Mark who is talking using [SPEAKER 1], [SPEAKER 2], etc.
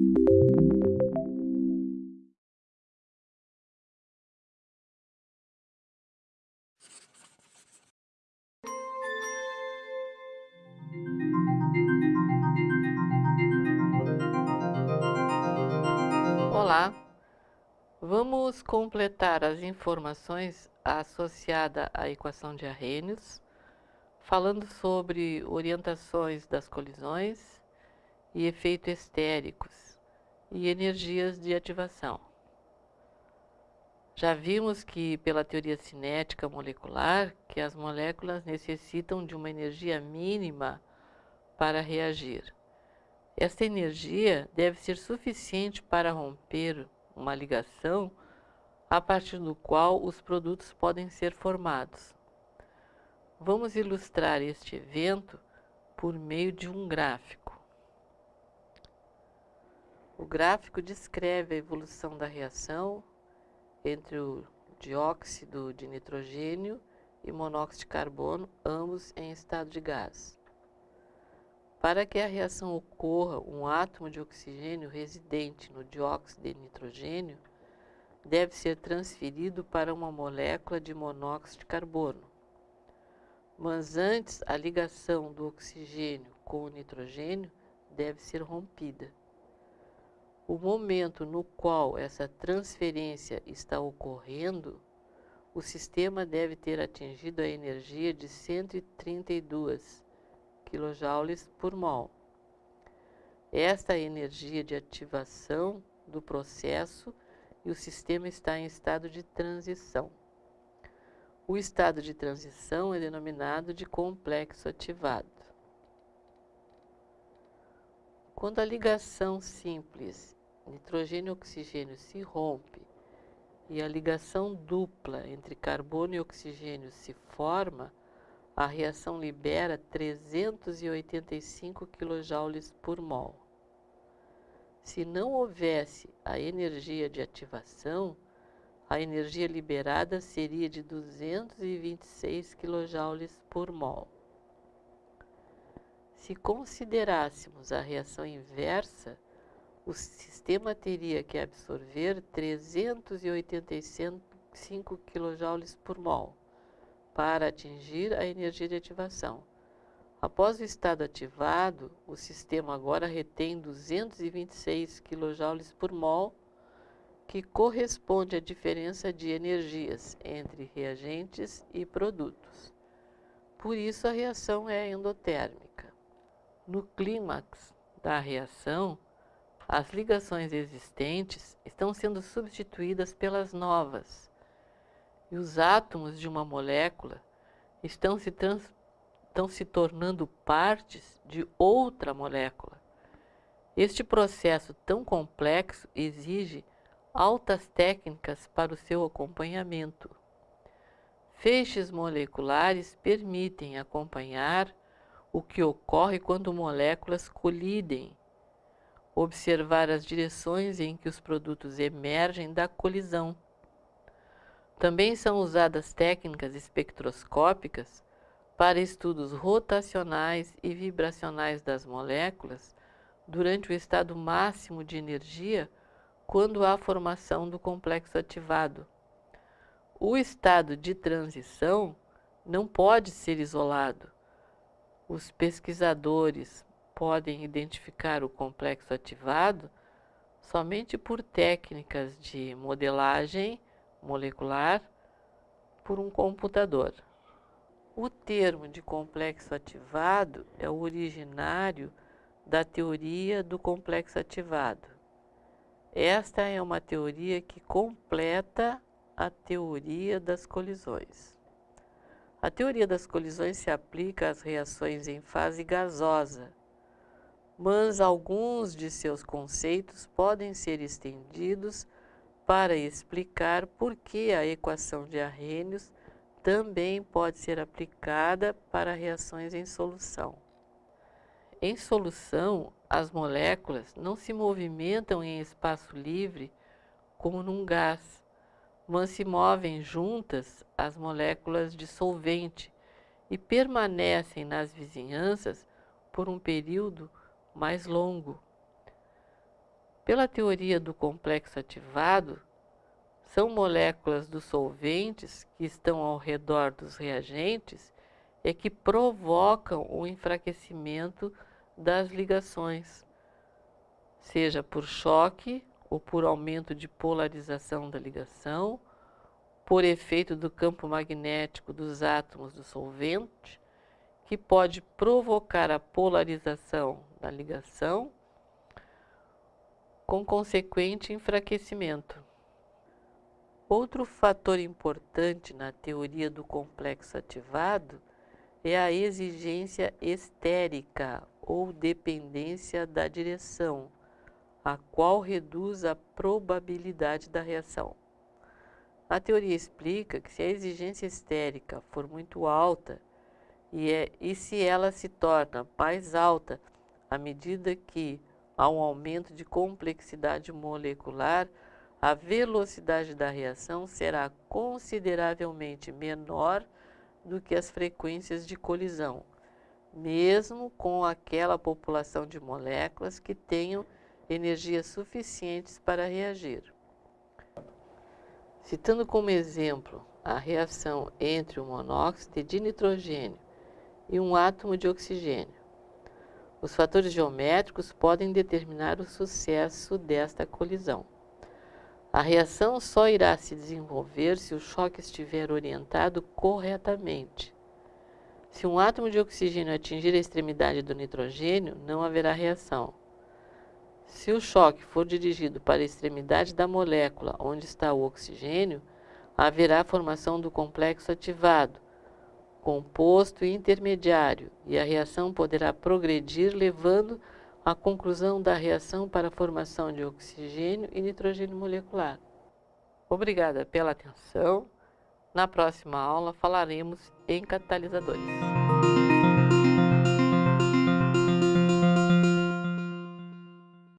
[SPEAKER 1] Olá, vamos completar as informações associadas à equação de Arrhenius, falando sobre orientações das colisões e efeitos estéricos e energias de ativação. Já vimos que, pela teoria cinética molecular, que as moléculas necessitam de uma energia mínima para reagir. Esta energia deve ser suficiente para romper uma ligação a partir do qual os produtos podem ser formados. Vamos ilustrar este evento por meio de um gráfico. O gráfico descreve a evolução da reação entre o dióxido de nitrogênio e monóxido de carbono, ambos em estado de gás. Para que a reação ocorra, um átomo de oxigênio residente no dióxido de nitrogênio deve ser transferido para uma molécula de monóxido de carbono. Mas antes, a ligação do oxigênio com o nitrogênio deve ser rompida. O momento no qual essa transferência está ocorrendo, o sistema deve ter atingido a energia de 132 kJ por mol. Esta é a energia de ativação do processo e o sistema está em estado de transição. O estado de transição é denominado de complexo ativado. Quando a ligação simples nitrogênio-oxigênio se rompe e a ligação dupla entre carbono e oxigênio se forma, a reação libera 385 kJ por mol. Se não houvesse a energia de ativação, a energia liberada seria de 226 kJ por mol. Se considerássemos a reação inversa, o sistema teria que absorver 385 kJ por mol para atingir a energia de ativação. Após o estado ativado, o sistema agora retém 226 kJ por mol, que corresponde à diferença de energias entre reagentes e produtos. Por isso, a reação é endotérmica. No clímax da reação, as ligações existentes estão sendo substituídas pelas novas, e os átomos de uma molécula estão se, trans, estão se tornando partes de outra molécula. Este processo tão complexo exige altas técnicas para o seu acompanhamento. Feixes moleculares permitem acompanhar o que ocorre quando moléculas colidem, observar as direções em que os produtos emergem da colisão também são usadas técnicas espectroscópicas para estudos rotacionais e vibracionais das moléculas durante o estado máximo de energia quando há formação do complexo ativado. O estado de transição não pode ser isolado. Os pesquisadores podem identificar o complexo ativado somente por técnicas de modelagem molecular por um computador. O termo de complexo ativado é o originário da teoria do complexo ativado. Esta é uma teoria que completa a teoria das colisões. A teoria das colisões se aplica às reações em fase gasosa, mas alguns de seus conceitos podem ser estendidos para explicar por que a equação de Arrhenius também pode ser aplicada para reações em solução. Em solução, as moléculas não se movimentam em espaço livre como num gás, mas se movem juntas as moléculas de solvente e permanecem nas vizinhanças por um período mais longo. Pela teoria do complexo ativado, são moléculas dos solventes que estão ao redor dos reagentes e que provocam o enfraquecimento das ligações, seja por choque ou por aumento de polarização da ligação, por efeito do campo magnético dos átomos do solvente, que pode provocar a polarização da ligação, com consequente enfraquecimento. Outro fator importante na teoria do complexo ativado é a exigência estérica ou dependência da direção, a qual reduz a probabilidade da reação. A teoria explica que se a exigência estérica for muito alta e, é, e se ela se torna mais alta à medida que há um aumento de complexidade molecular, a velocidade da reação será consideravelmente menor do que as frequências de colisão, mesmo com aquela população de moléculas que tenham energias suficientes para reagir. Citando como exemplo a reação entre o monóxido de nitrogênio e um átomo de oxigênio, os fatores geométricos podem determinar o sucesso desta colisão. A reação só irá se desenvolver se o choque estiver orientado corretamente. Se um átomo de oxigênio atingir a extremidade do nitrogênio, não haverá reação. Se o choque for dirigido para a extremidade da molécula onde está o oxigênio, haverá formação do complexo ativado, composto intermediário, e a reação poderá progredir levando à conclusão da reação para a formação de oxigênio e nitrogênio molecular. Obrigada pela atenção. Na próxima aula falaremos em catalisadores.